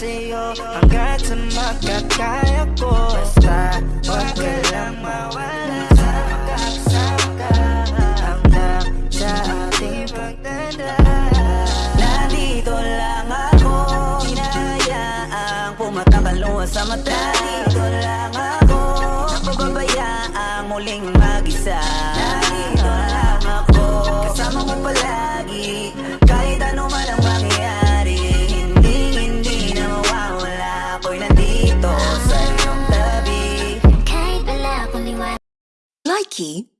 hanggat sa makakaya ko Basta wag ka lang mawala. Makakasama ka hanggang sa ating pagdadaan Nandito lang ako Hinahayaang pumatak ang luha sa mata. Nandito lang ako Napababayaang muling mag-isa Ako'y nandito sa iyong tabi. Kahit wala akong liwanag. Likey